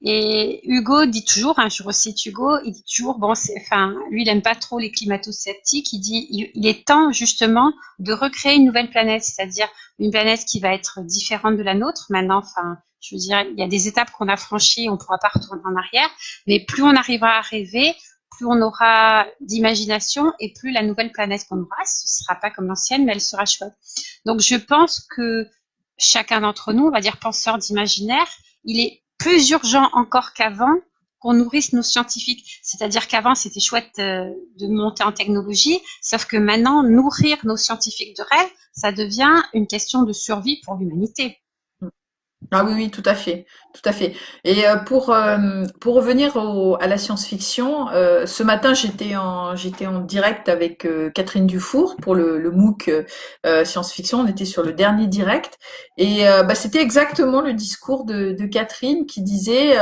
Et Hugo dit toujours, hein, je recite Hugo, il dit toujours, bon, enfin, lui, il aime pas trop les climato-sceptiques. Il dit, il, est temps justement de recréer une nouvelle planète, c'est-à-dire une planète qui va être différente de la nôtre. Maintenant, enfin, je veux dire, il y a des étapes qu'on a franchies, on pourra pas retourner en arrière, mais plus on arrivera à rêver, plus on aura d'imagination et plus la nouvelle planète qu'on aura, ce sera pas comme l'ancienne, mais elle sera chouette. Donc, je pense que chacun d'entre nous, on va dire penseur d'imaginaire, il est plus urgent encore qu'avant qu'on nourrisse nos scientifiques. C'est-à-dire qu'avant, c'était chouette euh, de monter en technologie, sauf que maintenant, nourrir nos scientifiques de rêve, ça devient une question de survie pour l'humanité. Ah oui, oui, tout à fait, tout à fait. Et euh, pour euh, pour revenir au, à la science-fiction, euh, ce matin j'étais en j'étais en direct avec Catherine Dufour pour le, le MOOC science-fiction. On était sur le dernier direct et bah, c'était exactement le discours de, de Catherine qui disait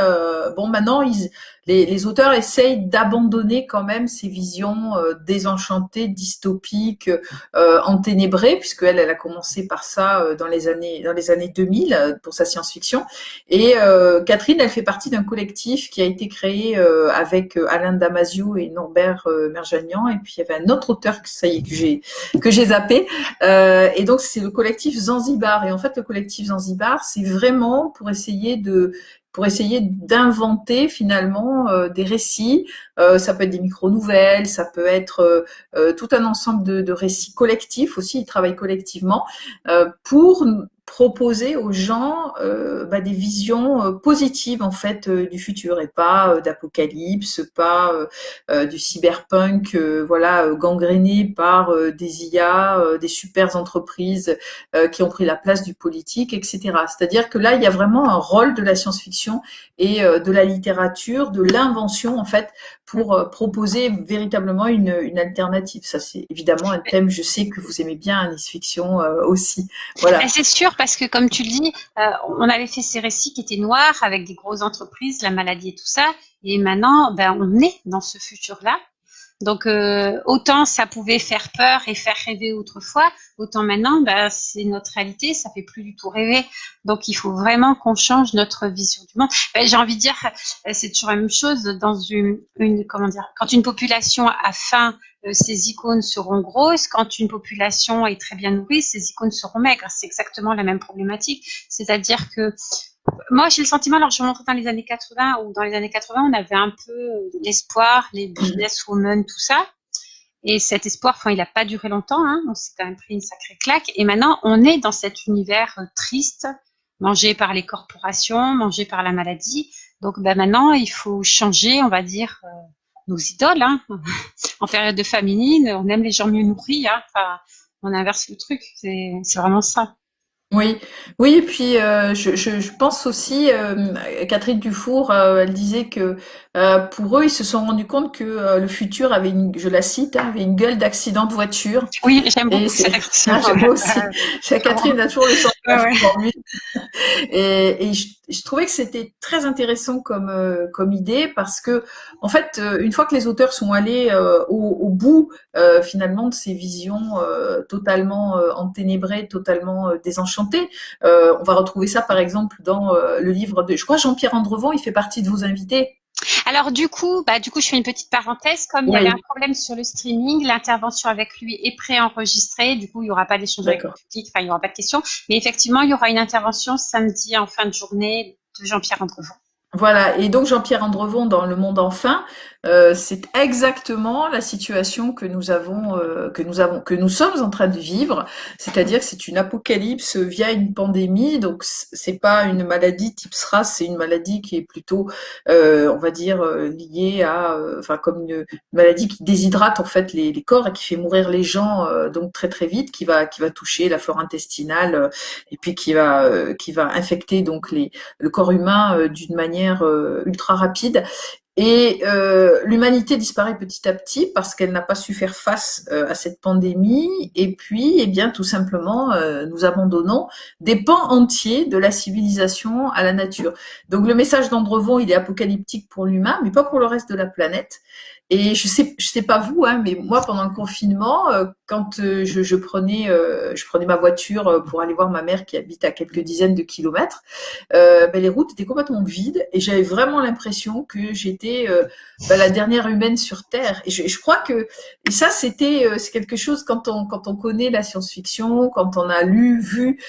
bon maintenant ils les, auteurs essayent d'abandonner quand même ces visions euh, désenchantées, dystopiques, euh, enténébrées, puisque elle, elle a commencé par ça euh, dans les années dans les années 2000 euh, pour sa science-fiction. Et Catherine, elle fait partie d'un collectif qui a été créé avec Alain Damasio et Norbert Merjanian, et puis il y avait un autre auteur que ça y est que j'ai que j'ai zappé. et donc c'est le collectif Zanzibar. Et en fait, le collectif Zanzibar, c'est vraiment pour essayer de pour essayer d'inventer finalement euh, des récits. Euh, ça peut être des micro-nouvelles, ça peut être euh, tout un ensemble de, de, récits collectifs aussi, ils travaillent collectivement, pour proposer aux gens euh, bah, des visions euh, positives en fait euh, du futur et pas euh, d'apocalypse, pas du cyberpunk voilà gangréné par des IA, des super entreprises qui ont pris la place du politique, etc. C'est-à-dire que là il y a vraiment un rôle de la science-fiction et de la littérature, de l'invention en fait pour proposer véritablement une, une alternative. Ça c'est évidemment un thème. Je sais que vous aimez bien Anis Fiction aussi. Voilà. C'est sûr parce que comme tu le dis, euh, on avait fait ces récits qui étaient noirs avec des grosses entreprises, la maladie et tout ça, et maintenant, ben, on est dans ce futur-là. Donc euh, autant ça pouvait faire peur et faire rêver autrefois, autant maintenant, ben, c'est notre réalité, ça fait plus du tout rêver. Donc il faut vraiment qu'on change notre vision du monde. Ben, J'ai envie de dire, euh, c'est toujours la même chose dans une, une, comment dire, quand une population a faim euh, ces icônes seront grosses. Quand une population est très bien nourrie, ces icônes seront maigres. C'est exactement la même problématique. C'est-à-dire que moi, j'ai le sentiment, alors je rentre dans les années 80, ou dans les années 80, on avait un peu l'espoir, les businesswomen, tout ça. Et cet espoir, enfin, il n'a pas duré longtemps, hein, on s'est quand même pris une sacrée claque. Et maintenant, on est dans cet univers euh, triste, mangé par les corporations, mangé par la maladie. Donc ben, maintenant, il faut changer, on va dire, euh, nos idoles. Hein. <laughs> En période de famine, on aime les gens mieux nourris. Hein. Enfin, on inverse le truc. C'est vraiment ça. Oui, oui, et puis euh, je, je, je, pense aussi, euh, Catherine Dufour, euh, elle disait que euh, pour eux, ils se sont rendus compte que euh, le futur avait une, je la cite, hein, avait une gueule d'accident de voiture. Oui, j'aime beaucoup cette <laughs> ah, J'aime aussi. <laughs> Catherine a toujours le sens Et, je, trouvais que c'était très intéressant comme comme idée parce que en fait, une fois que les auteurs sont allés au, au, bout finalement de ces visions totalement enténébrées, totalement désenchantées euh, on va retrouver ça par exemple dans euh, le livre de, je crois Jean-Pierre Andrevon, il fait partie de vos invités. Alors du coup, bah du coup, je fais une petite parenthèse. Comme il y avait un problème sur le streaming, l'intervention avec lui est préenregistrée. Du coup, il n'y aura pas d'échange avec le public, enfin, il n'y aura pas de questions. Mais effectivement, il y aura une intervention samedi en fin de journée de Jean-Pierre Andrevon. Voilà, et donc Jean-Pierre Andrevon dans Le Monde Enfin, euh, c'est exactement la situation que nous avons, euh, que nous avons, que nous sommes en train de vivre, c'est-à-dire que c'est une apocalypse via une pandémie, donc c'est pas une maladie type SRAS, c'est une maladie qui est plutôt, euh, on va dire, euh, liée à, euh, enfin comme une maladie qui déshydrate en fait les, les, corps et qui fait mourir les gens donc très très vite, qui va qui va toucher la flore intestinale et puis qui va qui va infecter donc les le corps humain d'une manière ultra rapide. Et euh, l'humanité disparaît petit à petit parce qu'elle n'a pas su faire face euh, à cette pandémie. Et puis, eh bien, tout simplement, nous abandonnons des pans entiers de la civilisation à la nature. Donc, le message d'Andrevon, il est apocalyptique pour l'humain, mais pas pour le reste de la planète. Et je sais, je sais pas vous, hein, mais moi pendant le confinement, euh, quand euh, je, je, prenais, euh, je prenais ma voiture pour aller voir ma mère qui habite à quelques dizaines de kilomètres, ben, les routes étaient complètement vides et j'avais vraiment l'impression que j'étais ben, la dernière humaine sur Terre. Et je, crois que et ça c'était c'est quelque chose quand on connaît la science-fiction, quand on a lu vu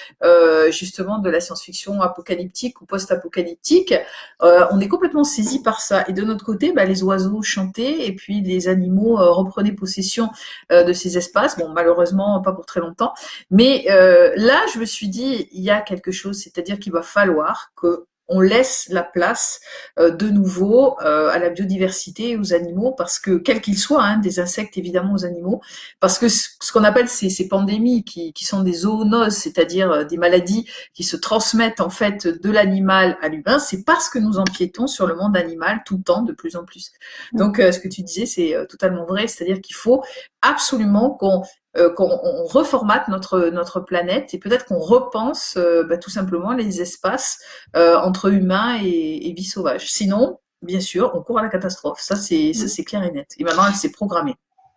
justement de la science-fiction apocalyptique ou post-apocalyptique, on est complètement saisi par ça. Et de notre côté, ben, les oiseaux chantaient et puis les animaux euh, reprenaient possession euh, de ces espaces. Bon, malheureusement, pas pour très longtemps. Mais euh, là, je me suis dit, il y a quelque chose, c'est-à-dire qu'il va falloir que on laisse la place euh, de nouveau à la biodiversité et aux animaux, parce que quels qu'ils soient, hein, des insectes évidemment aux animaux, parce que ce, qu'on appelle ces, ces pandémies qui, qui, sont des zoonoses, c'est-à-dire des maladies qui se transmettent en fait de l'animal à l'humain, c'est parce que nous empiétons sur le monde animal tout le temps, de plus en plus. Donc, ce que tu disais, c'est totalement vrai, c'est-à-dire qu'il faut absolument qu'on euh, qu'on reformate notre notre planète et peut-être qu'on repense euh, bah, tout simplement les espaces euh, entre humains et, et, vie sauvage. Sinon, bien sûr, on court à la catastrophe. Ça c'est ça c'est clair et net. Et maintenant, elle s'est programmée.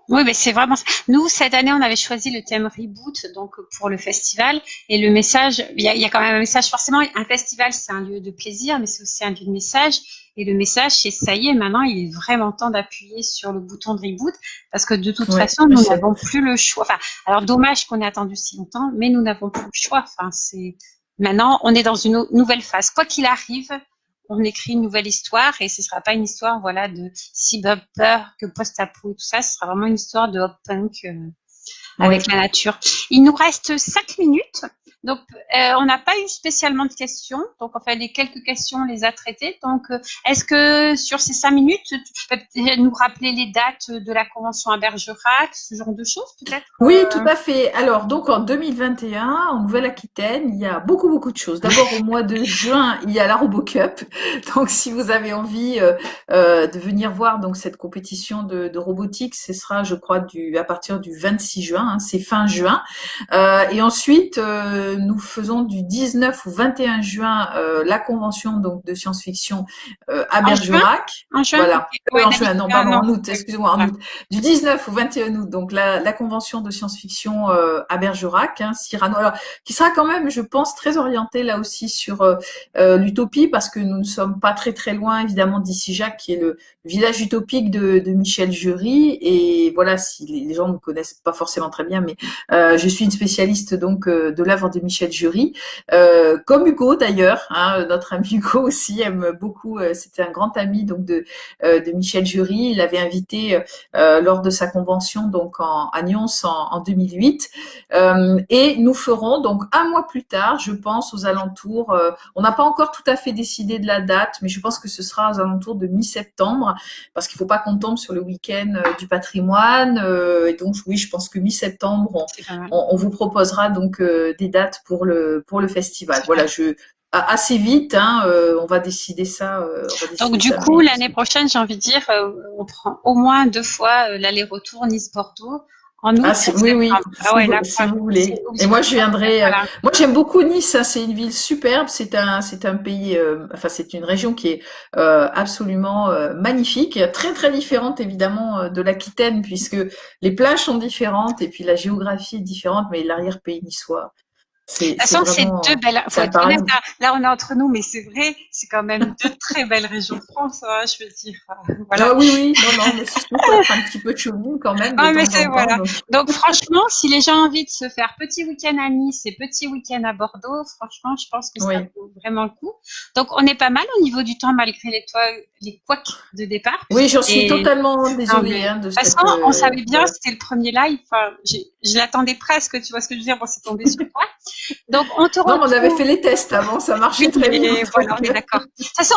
Oui, mais c'est vraiment ça. Nous, cette année, on avait choisi le thème reboot donc pour le festival. Et le message, il y a, il y a quand même un message. Forcément, un festival, c'est un lieu de plaisir, mais c'est aussi un lieu de message. Et le message, c'est ça y est, maintenant, il est vraiment temps d'appuyer sur le bouton de reboot parce que de toute façon, nous n'avons plus le choix. Enfin, alors dommage qu'on ait attendu si longtemps, mais nous n'avons plus le choix. Enfin, c'est maintenant, on est dans une nouvelle phase. Quoi qu'il arrive, on écrit une nouvelle histoire et ce sera pas une histoire voilà de cyberpunk que post-apo et tout ça, ce sera vraiment une histoire de hop punk euh, avec la nature. Il nous reste cinq minutes. Donc, euh, on n'a pas eu spécialement de questions. Donc, enfin, les quelques questions, on les a traitées. Donc, euh, est-ce que sur ces cinq minutes, tu peux nous rappeler les dates de la convention à Bergerac, ce genre de choses, peut-être? Oui, euh, tout à fait. Alors, donc, en 2021, en Nouvelle-Aquitaine, il y a beaucoup, beaucoup de choses. D'abord, au mois de <laughs> juin, il y a la RoboCup. Donc, si vous avez envie de venir voir donc cette compétition de, de, robotique, ce sera, je crois, du, à partir du 26 juin. Hein, C'est fin juin. et ensuite, nous faisons du 19 au 21 juin euh, la convention donc de science-fiction euh, à Bergerac. En juin, voilà. en juin, non, pardon, en août, excusez-moi, en août. Du 19 au 21 août, donc la, la convention de science-fiction euh, à Bergerac, hein, Cyrano, alors qui sera quand même, je pense, très orienté là aussi sur euh, l'utopie parce que nous ne sommes pas très très loin évidemment d'ici Jacques qui est le village utopique de, de Michel Jury et voilà si les, gens ne connaissent pas forcément très bien, mais je suis une spécialiste donc de l'œuvre de Michel Jury, euh, comme Hugo d'ailleurs, hein, notre ami Hugo aussi aime beaucoup, euh, c'était un grand ami donc de, euh, de Michel Jury, il l'avait invité lors de sa convention donc en, à Nyons en, 2008, et nous ferons donc un mois plus tard, je pense aux alentours, on n'a pas encore tout à fait décidé de la date, mais je pense que ce sera aux alentours de mi-septembre, parce qu'il ne faut pas qu'on tombe sur le week-end du patrimoine, et donc oui, je pense que mi-septembre, on, on, vous proposera donc des dates pour le, pour le festival. Voilà, je, assez vite, hein, euh, on va décider ça. Euh, Donc du coup, l'année prochaine, j'ai envie de dire, euh, on prend au moins deux fois l'aller-retour Nice-Bordeaux. En août, ah, oui, oui, ah ouais, si, vous voulez. Et moi, je viendrai. moi, j'aime beaucoup Nice. Hein, c'est une ville superbe. C'est un, c'est un pays. enfin, c'est une région qui est absolument magnifique, très très différente évidemment de l'Aquitaine, puisque les plages sont différentes et puis la géographie est différente, mais l'arrière-pays niçois de toute façon, c'est deux belles. Faut être honnête, là, on est entre nous, mais c'est vrai, c'est quand même deux très belles régions de France, hein, je veux dire. Voilà. Ah oui, oui, non, non, mais c'est un petit peu de quand même. Ah, mais c'est voilà. Donc... franchement, si les gens ont envie de se faire petit week-end à Nice et petit week-end à Bordeaux, franchement, je pense que ça vaut vraiment le coup. Donc on est pas mal au niveau du temps malgré les toits, les couacs de départ. Oui, j'en suis totalement désolée. hein, de toute façon, on savait bien, c'était le premier live. Enfin, je l'attendais presque, tu vois ce que je veux dire. Bon, c'est tombé sur toi. Donc, on te retrouve... Non, on avait fait les tests avant, ça marchait très bien. Voilà, on est d'accord. De toute façon,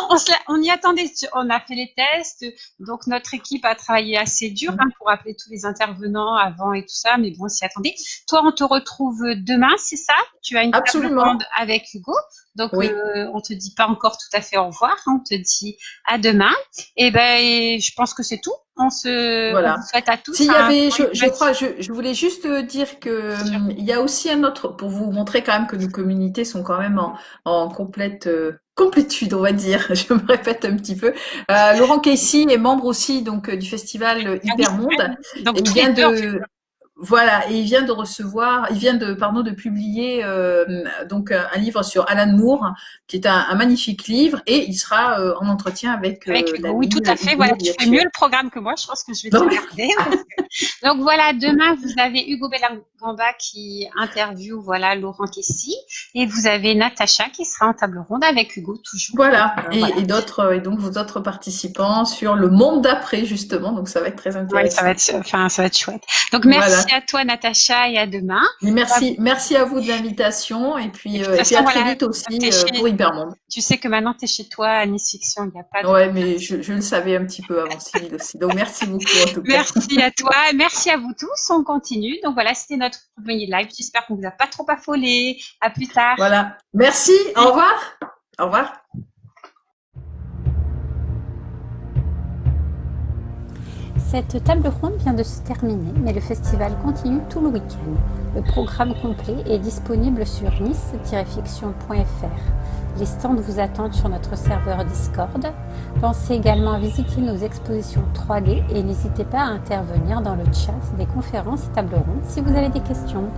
on, y attendait. On a fait les tests. Donc, notre équipe a travaillé assez dur hein, pour appeler tous les intervenants avant et tout ça. Mais bon, on s'y attendait. Toi, on te retrouve demain, c'est ça? Tu as une Absolument. avec Hugo. Donc, oui. euh, on te dit pas encore tout à fait au revoir. On te dit à demain. Et ben, je pense que c'est tout. On se voilà. souhaite à tous. S'il y avait, je, je, crois, je, je, voulais juste dire que hum, il y a aussi un autre, pour vous montrer quand même que nos communautés sont quand même en, en complète euh, complétude, on va dire. <laughs> Je me répète un petit peu. Euh, Laurent Casey est membre aussi donc du festival ah Hypermonde. Donc, vient de voilà, et il vient de recevoir, il vient de, pardon, de publier euh, donc un livre sur Alan Moore, qui est un, magnifique livre, et il sera euh, en entretien avec. avec euh, oui, tout à fait. Voilà, tu fais mieux le programme que moi. Je pense que je vais te regarder. <laughs> donc voilà, demain vous avez Hugo Bellangamba qui interview voilà Laurent Kessy, et vous avez Natacha qui sera en table ronde avec Hugo toujours. Voilà, et, et d'autres et donc vos autres participants sur le monde d'après justement. Donc ça va être très intéressant. Ouais, ça va être, enfin ça va être chouette. Donc merci à toi, Natacha, et à demain. merci, merci à vous de l'invitation et puis, euh, à très vite aussi pour Hypermonde. Tu sais que maintenant, tu es chez toi à Nice Fiction, il n'y a pas de... Ouais, mais je, je, le savais un petit peu avant Cyril aussi. Donc, merci beaucoup en tout cas. Merci à toi, merci à vous tous. On continue. Donc voilà, c'était notre premier live. J'espère qu'on vous a pas trop affolé. À plus tard. Voilà. Merci. Au revoir. Au revoir. Cette table ronde vient de se terminer, mais le festival continue tout le week-end. Le programme complet est disponible sur nice-fiction.fr. Les stands vous attendent sur notre serveur Discord. Pensez également à visiter nos expositions 3D et n'hésitez pas à intervenir dans le chat des conférences et tables rondes si vous avez des questions.